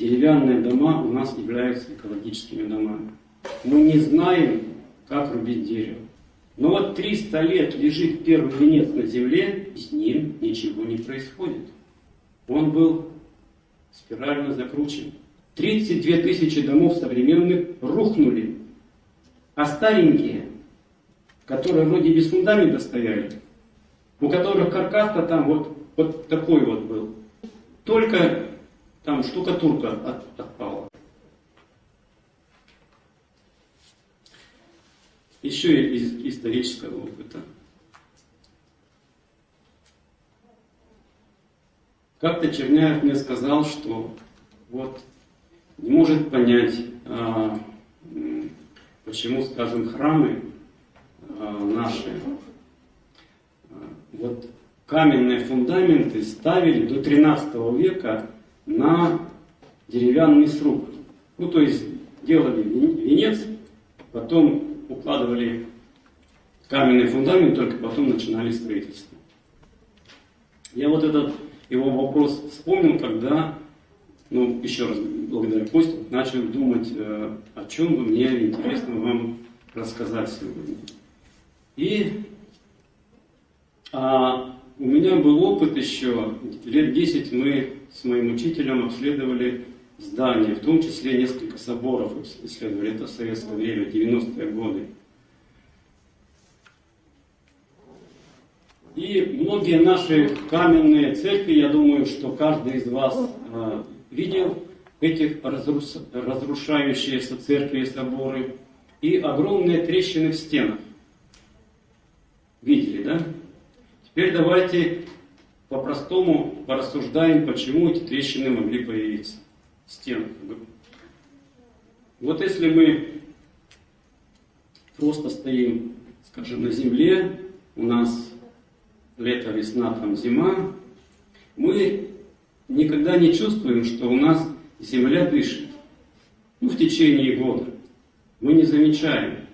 деревянные дома у нас являются экологическими домами. Мы не знаем, как рубить дерево. Но вот 300 лет лежит первый венец на земле, и с ним ничего не происходит. Он был спирально закручен. 32 тысячи домов современных рухнули. А старенькие, которые вроде без фундамента стояли, у которых каркас-то там вот, вот такой вот был, только там штукатурка от, отпала. Еще из исторического опыта. Как-то Черняев мне сказал, что вот не может понять, а, почему, скажем, храмы а, наши, а, вот каменные фундаменты ставили до 13 века на деревянный сруб. Ну, то есть делали венец, потом укладывали каменный фундамент, только потом начинали строительство. Я вот этот его вопрос вспомнил, когда, ну, еще раз благодаря Косте, начал думать, э, о чем бы мне интересно вам рассказать сегодня. И а, у меня был опыт еще, лет 10 мы с моим учителем обследовали здания, в том числе несколько соборов исследовали, это советское время, 90-е годы. И многие наши каменные церкви, я думаю, что каждый из вас э, видел эти разрушающиеся церкви и соборы, и огромные трещины в стенах. Видели, да? Теперь давайте по-простому порассуждаем, почему эти трещины могли появиться. Стены. Вот если мы просто стоим, скажем, на земле, у нас лето, весна, там зима, мы никогда не чувствуем, что у нас земля дышит. Ну, в течение года. Мы не замечаем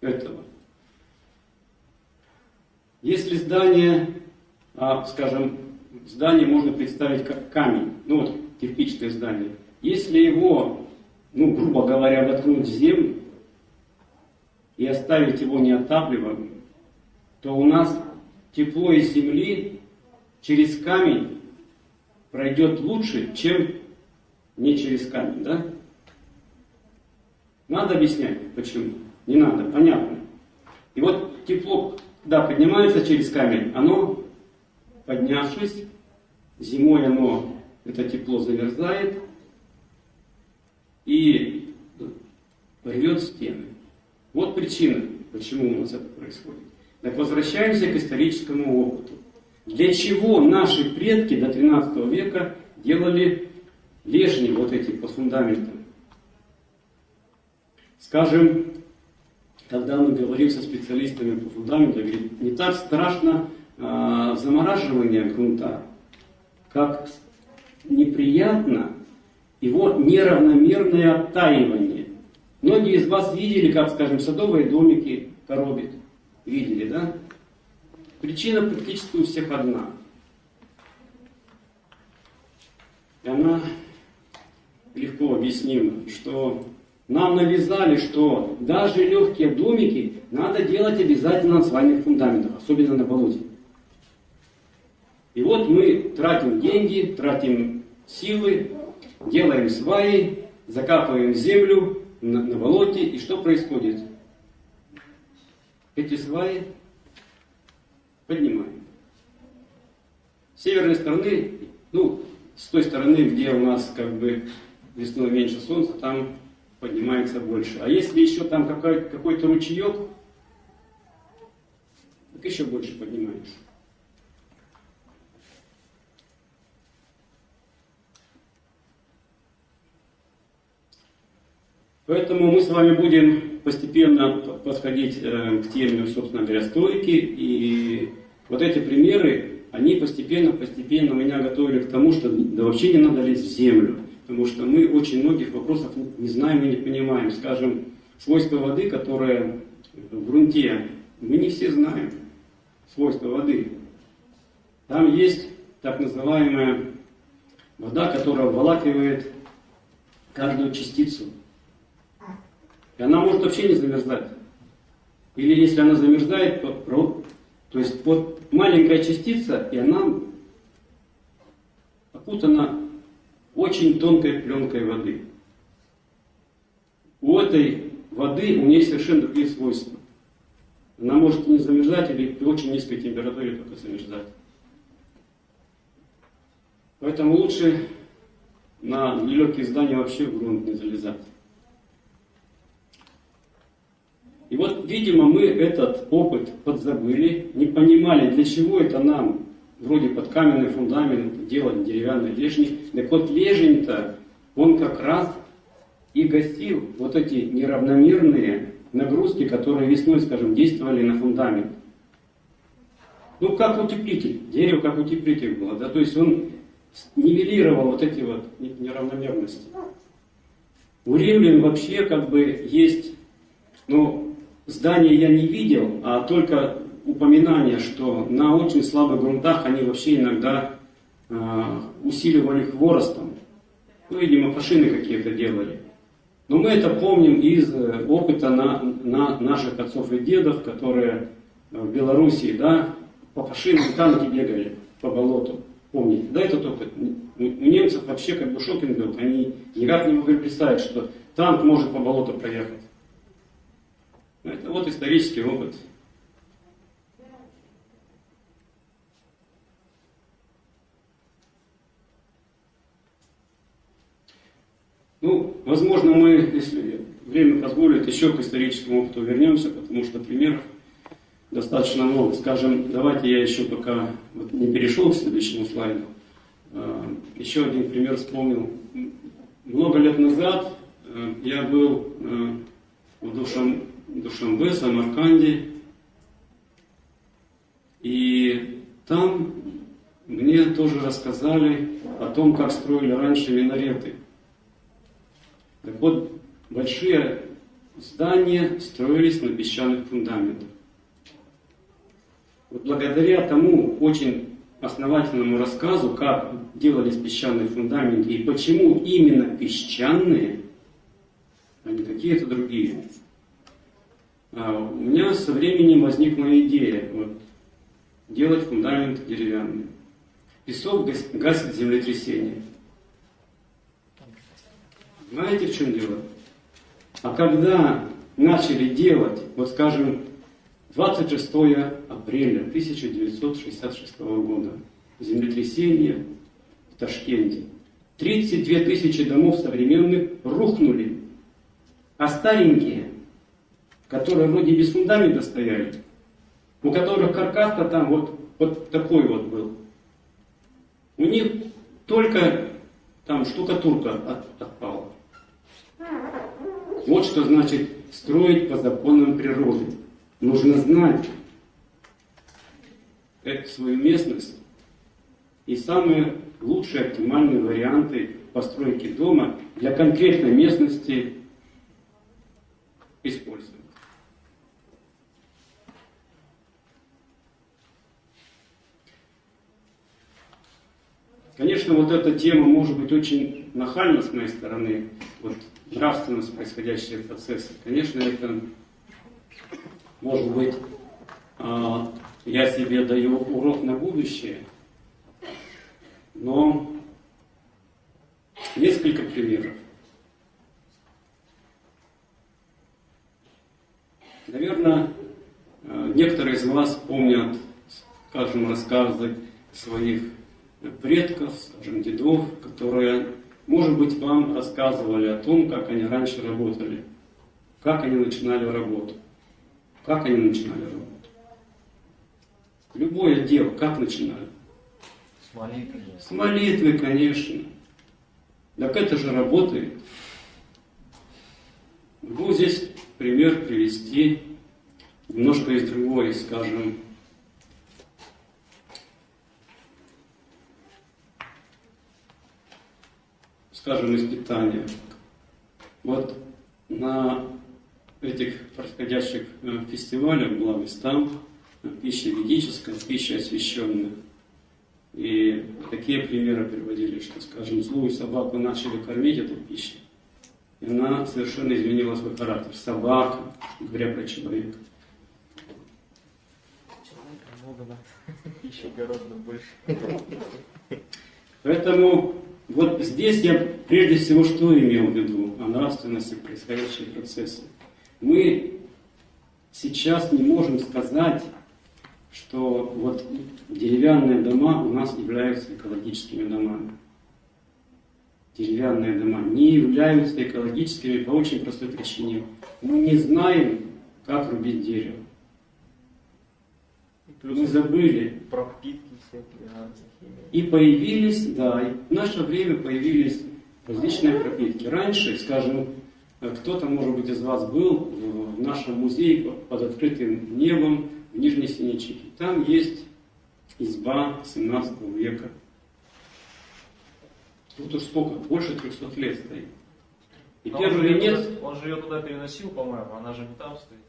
этого. Если здание, а, скажем, здание можно представить как камень, ну вот кирпичное здание, если его, ну, грубо говоря, воткнуть в землю и оставить его неотапливаемым, то у нас тепло из земли через камень пройдет лучше, чем не через камень, да? Надо объяснять, почему? Не надо, понятно. И вот тепло, когда поднимается через камень, оно, поднявшись, зимой оно, это тепло замерзает и рвет стены. Вот причина, почему у нас это происходит. Так возвращаемся к историческому опыту. Для чего наши предки до 13 века делали лежни вот эти по фундаментам? Скажем, когда мы говорим со специалистами по фундаменту, говорит, не так страшно э, замораживание грунта, как неприятно его неравномерное оттаивание. Многие из вас видели, как, скажем, садовые домики коробят. Видели, да? Причина практически у всех одна. И она легко объяснима, что нам навязали, что даже легкие домики надо делать обязательно на свайных фундаментах, особенно на болоте. И вот мы тратим деньги, тратим силы, делаем сваи, закапываем землю на, на болоте, и что происходит? эти сваи поднимаем. С северной стороны, ну, с той стороны, где у нас как бы весной меньше солнца, там поднимается больше. А если еще там какой-то какой ручеек, так еще больше поднимается. Поэтому мы с вами будем постепенно подходить э, к теме, собственно говоря, стойки. И вот эти примеры, они постепенно-постепенно меня готовили к тому, что вообще не надо лезть в землю. Потому что мы очень многих вопросов не знаем и не понимаем. Скажем, свойства воды, которые в грунте, мы не все знаем свойства воды. Там есть так называемая вода, которая обволакивает каждую частицу. И она может вообще не замерзать. Или если она замерзает, то, то есть вот маленькая частица, и она окутана очень тонкой пленкой воды. У этой воды у нее совершенно другие свойства. Она может не замерзать или при очень низкой температуре только замерзать. Поэтому лучше на нелегкие здания вообще в грунт не залезать. И вот, видимо, мы этот опыт подзабыли, не понимали, для чего это нам, вроде под каменный фундамент, делать деревянный лежник. Так вот, лежень-то, он как раз и гасил вот эти неравномерные нагрузки, которые весной, скажем, действовали на фундамент. Ну, как утеплитель, дерево как утеплитель было, да, то есть он нивелировал вот эти вот неравномерности. У римлян вообще как бы есть, ну, Здания я не видел, а только упоминание, что на очень слабых грунтах они вообще иногда э, усиливали хворостом. Ну, видимо, фашины какие-то делали. Но мы это помним из э, опыта на, на наших отцов и дедов, которые в Белоруссии, да, по фашинам танки бегали по болоту. Помните, да, этот опыт? У немцев вообще как бы шокинг был. Они никак не могли представить, что танк может по болоту проехать. Это вот исторический опыт. Ну, возможно, мы, если время позволит, еще к историческому опыту вернемся, потому что примеров достаточно много. Скажем, давайте я еще пока вот не перешел к следующему слайду. А, еще один пример вспомнил. Много лет назад э, я был э, в Душам Душамбе, Самарканде. И там мне тоже рассказали о том, как строили раньше минареты. Так вот, большие здания строились на песчаных фундаментах. Вот благодаря тому очень основательному рассказу, как делались песчаные фундаменты и почему именно песчаные, а не какие-то другие, а, у меня со временем возникла идея вот, делать фундамент деревянный. Песок гасит землетрясение. Знаете, в чем дело? А когда начали делать, вот скажем, 26 апреля 1966 года, землетрясение в Ташкенте, 32 тысячи домов современных рухнули, а старенькие которые вроде без фундамента стояли, у которых каркас-то там вот, вот такой вот был. У них только там штукатурка от, отпала. Вот что значит строить по законам природы. Нужно знать эту свою местность и самые лучшие оптимальные варианты постройки дома для конкретной местности использовать. Конечно, вот эта тема может быть очень нахальна с моей стороны, вот нравственность происходящие процессы. Конечно, это может быть, а, я себе даю урок на будущее, но несколько примеров. Наверное, а, некоторые из вас помнят, скажем, рассказы своих предков, скажем, дедов, которые, может быть, вам рассказывали о том, как они раньше работали, как они начинали работу, как они начинали работу. Любое дело, как начинали? С молитвы. С молитвы, конечно. Так это же работает. Могу здесь пример привести, немножко из другой, скажем, скажем, испытания. Вот на этих происходящих э, фестивалях была местам э, пища ведическая, пища освященная. И такие примеры приводили, что, скажем, злую собаку начали кормить этой пищей, и она совершенно изменила свой характер. Собака, говоря про человека. Человека много надо. Еще гораздо больше. Поэтому вот здесь я прежде всего что имел в виду о нравственности происходящих процессов. Мы сейчас не можем сказать, что вот деревянные дома у нас являются экологическими домами. Деревянные дома не являются экологическими по очень простой причине. Мы не знаем, как рубить дерево. Мы забыли, антихимия. И появились, да, и в наше время появились различные пропитки. Раньше, скажем, кто-то, может быть, из вас был в нашем музее под открытым небом в Нижней Синичике. Там есть изба 17 века. Тут уж сколько, больше 300 лет стоит. И Но он первый венец, туда- Он же ее туда переносил, по-моему, она же не там стоит.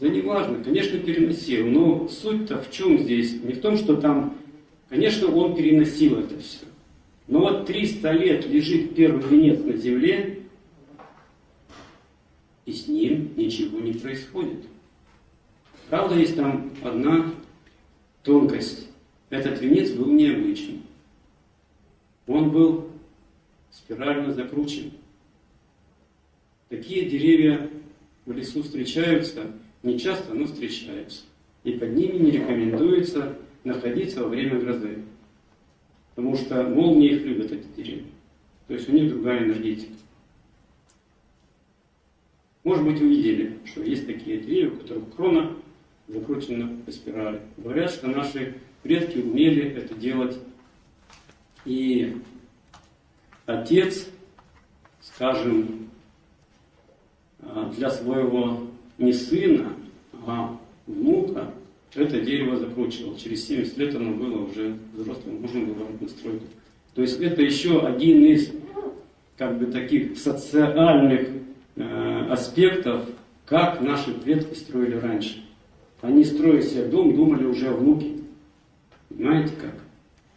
Да не важно, конечно, переносил, но суть-то в чем здесь? Не в том, что там, конечно, он переносил это все. Но вот 300 лет лежит первый венец на земле, и с ним ничего не происходит. Правда, есть там одна тонкость. Этот венец был необычный. Он был спирально закручен. Такие деревья в лесу встречаются, не часто, но встречаются. И под ними не рекомендуется находиться во время грозы. Потому что молнии их любят, эти деревья. То есть у них другая энергетика. Может быть, вы видели, что есть такие деревья, у которых крона закручена по спирали. Говорят, что наши предки умели это делать. И отец, скажем, а, для своего не сына, а внука это дерево закручивал. Через 70 лет оно было уже взрослым, можно было стройку. То есть это еще один из как бы таких социальных э, аспектов, как наши предки строили раньше. Они строили себе дом, думали уже о внуке. Понимаете как?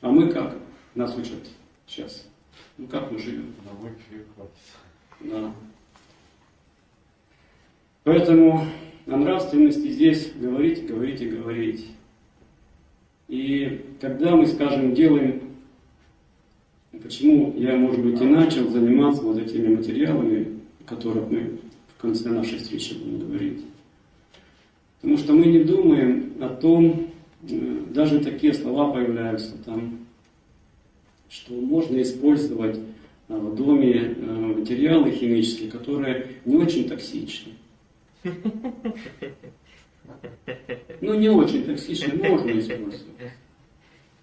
А мы как? Нас учат сейчас. Ну как мы живем? На. Да. Поэтому о нравственности здесь говорить, говорить и говорить. И когда мы, скажем, делаем, почему я, может быть, и начал заниматься вот этими материалами, о которых мы в конце нашей встречи будем говорить. Потому что мы не думаем о том, э, даже такие слова появляются там, что можно использовать а, в доме э, материалы химические, которые не очень токсичны. Ну, не очень токсичны, можно использовать.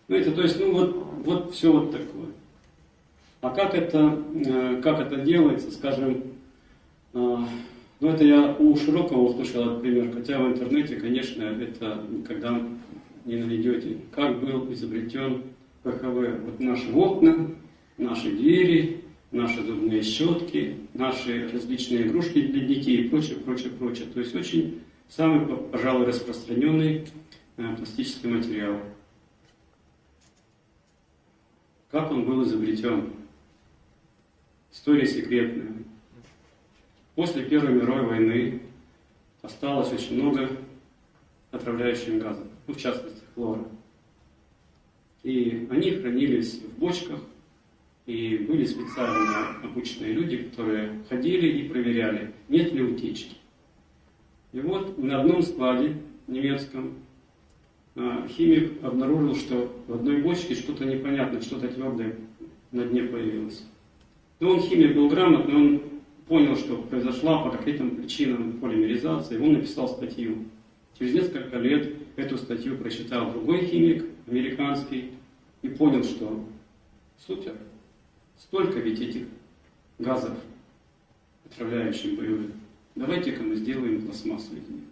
Знаете, то есть, ну вот, вот все вот такое. А как это, э, как это делается, скажем, э, ну это я у Широкого услышал этот пример, хотя в интернете, конечно, это никогда не найдете. Как был изобретен ПХВ. Вот наши окна, наши двери, наши зубные щетки, наши различные игрушки для детей и прочее, прочее, прочее. То есть очень самый, пожалуй, распространенный э, пластический материал. Как он был изобретен? История секретная. После Первой мировой войны осталось очень много отравляющих газов, ну, в частности, хлора. И они хранились в бочках, и были специально обученные люди, которые ходили и проверяли, нет ли утечки. И вот на одном складе немецком а, химик обнаружил, что в одной бочке что-то непонятное, что-то твердое на дне появилось. Но он химик был грамотный, он понял, что произошла по каким-то причинам полимеризация, он написал статью. Через несколько лет эту статью прочитал другой химик, американский, и понял, что супер, столько ведь этих газов отравляющих боевых. Давайте-ка мы сделаем пластмассу из них.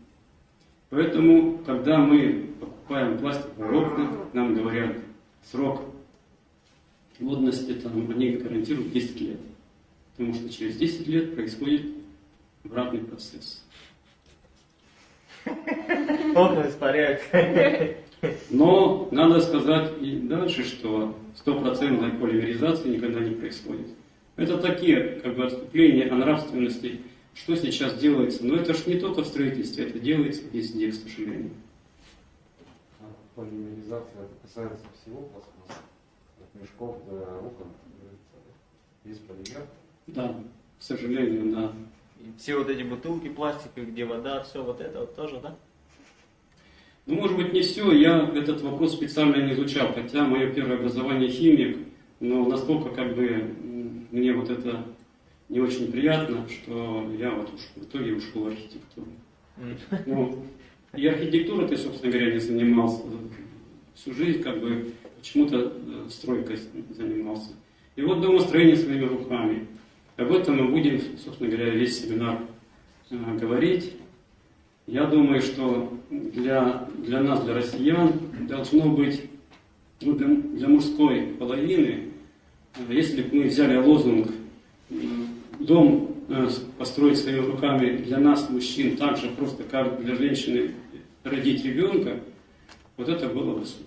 Поэтому, когда мы покупаем пластиковые окна, нам говорят срок годности, там, они гарантируют 10 лет. Потому что через 10 лет происходит обратный процесс. Окна испаряются. Но надо сказать и дальше, что стопроцентной полимеризации никогда не происходит. Это такие как бы отступления о нравственности, что сейчас делается. Но это же не только в строительстве, это делается везде, к сожалению. А Полимеризация это касается всего пластмасса, от мешков до окон. Есть полимер. Да, к сожалению, да. И все вот эти бутылки пластиковые, где вода, все вот это вот тоже, да? Ну, может быть, не все. Я этот вопрос специально не изучал, хотя мое первое образование химик, но настолько как бы мне вот это не очень приятно, что я вот уж в итоге ушел в архитектуру. Ну, и архитектурой-то, собственно говоря, не занимался. Всю жизнь как бы почему-то э, стройкой занимался. И вот домостроение своими руками. Об этом мы будем, собственно говоря, весь семинар э, говорить. Я думаю, что для, для нас, для россиян, должно быть, ну, для, для мужской половины, э, если бы мы взяли лозунг э, «Дом э, построить своими руками для нас, мужчин, так же просто, как для женщины родить ребенка», вот это было бы супер.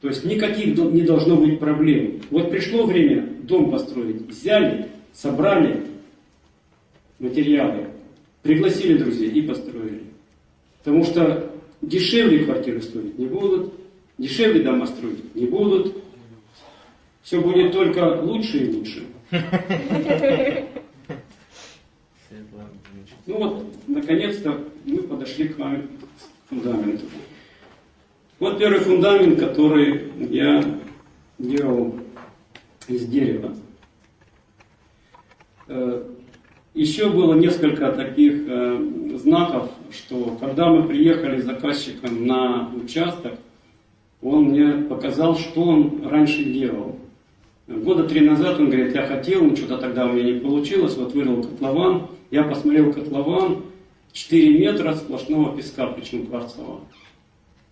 То есть никаких не должно быть проблем. Вот пришло время дом построить, взяли, собрали материалы, пригласили друзей и построили. Потому что дешевле квартиры строить не будут, дешевле дома строить не будут. Все будет только лучше и лучше. Ну вот, наконец-то мы подошли к вами к фундаменту. Вот первый фундамент, который я делал из дерева. Э, Еще было несколько таких э, знаков, что когда мы приехали с заказчиком на участок, он мне показал, что он раньше делал. Года три назад он говорит, я хотел, но что-то тогда у меня не получилось, вот вырыл котлован, я посмотрел котлован, 4 метра сплошного песка, причем кварцевого.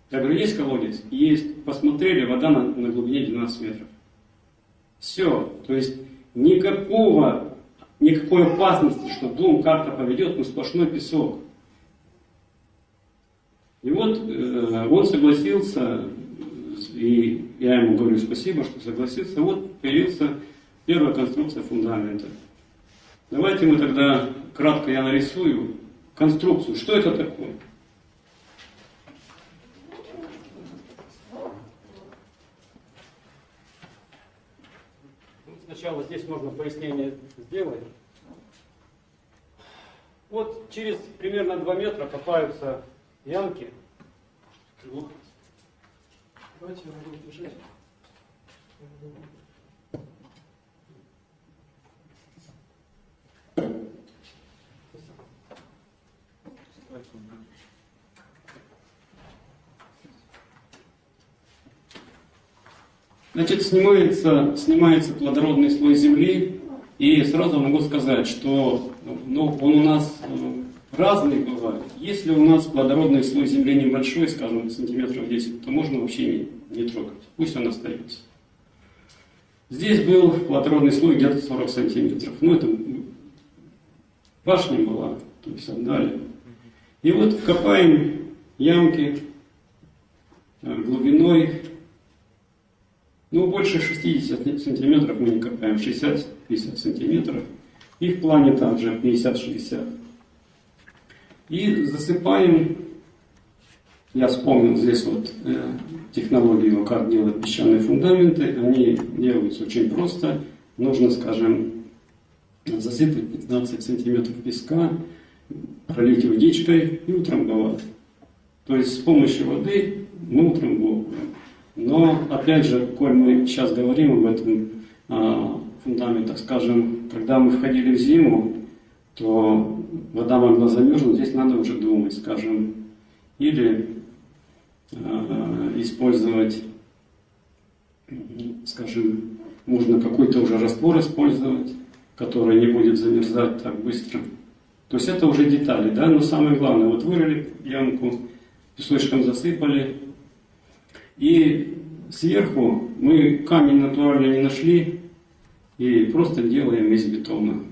Я говорю, есть колодец? Есть. Посмотрели, вода на, на глубине 12 метров. Все. То есть никакого, никакой опасности, что дом как-то поведет, но сплошной песок. И вот э, он согласился, и я ему говорю спасибо, что согласился. Вот появился первая конструкция фундамента. Давайте мы тогда кратко я нарисую конструкцию. Что это такое? Сначала здесь можно пояснение сделать. Вот через примерно 2 метра копаются ямки. Давайте я могу держать. Значит, снимается, снимается плодородный слой земли, и сразу могу сказать, что ну, он у нас э, разный бывает. Если у нас плодородный слой земли небольшой, скажем, сантиметров 10, то можно вообще не, не трогать. Пусть он остается. Здесь был плодородный слой где-то 40 сантиметров. Ну, это башня была, то есть отдали. И вот копаем ямки э, глубиной ну, больше 60 сантиметров мы не копаем, 60-50 сантиметров. И в плане также 50-60. И засыпаем, я вспомнил здесь вот э, технологию, как делать песчаные фундаменты. Они делаются очень просто. Нужно, скажем, засыпать 15 сантиметров песка, пролить водичкой и утрамбовать. То есть с помощью воды мы утрамбовываем. Но, опять же, коль мы сейчас говорим об этом а, фундаменте, скажем, когда мы входили в зиму, то вода могла замерзнуть, здесь надо уже думать, скажем, или а, использовать, скажем, можно какой-то уже раствор использовать, который не будет замерзать так быстро. То есть это уже детали, да, но самое главное, вот вырыли ямку, песочком засыпали, и сверху мы камень натурально не нашли и просто делаем из бетона.